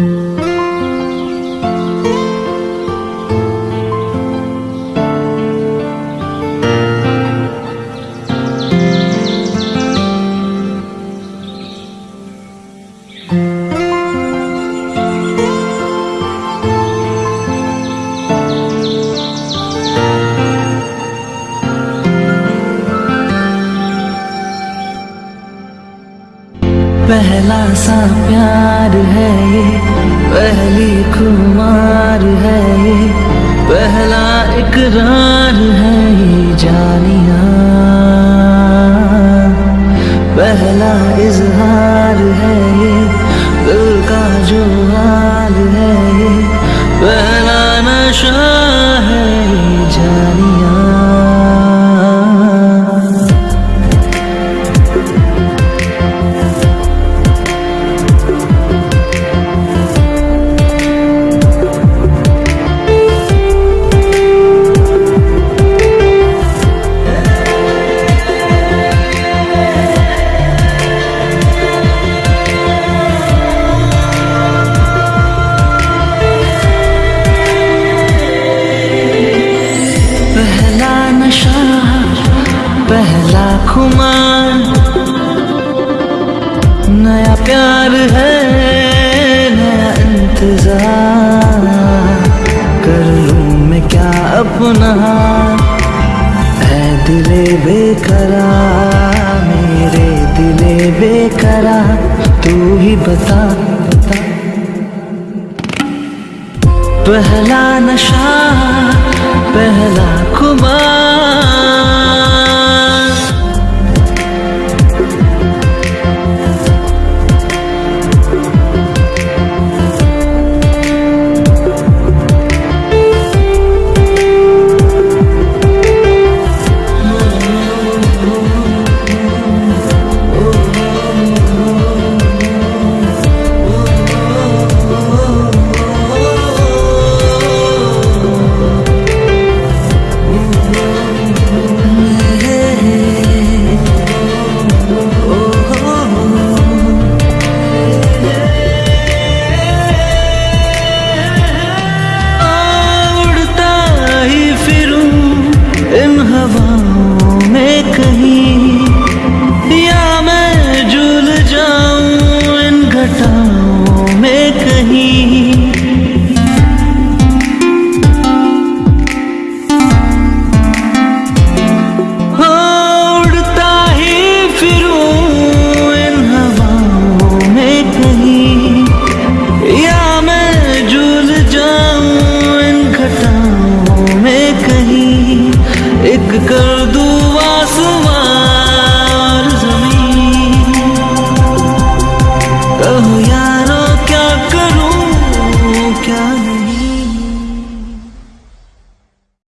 thank mm -hmm. you पहला सा प्यार है ये पहली खुमार है ये पहला इकरार है नशा पहला खुमार नया प्यार है, नया इंतज़ार। कर लूँ मैं क्या अपना? है दिले बेकरा मेरे दिले बेकरा तू ही बता। पहला नशा पहला खुमार। कर दूँ आसमां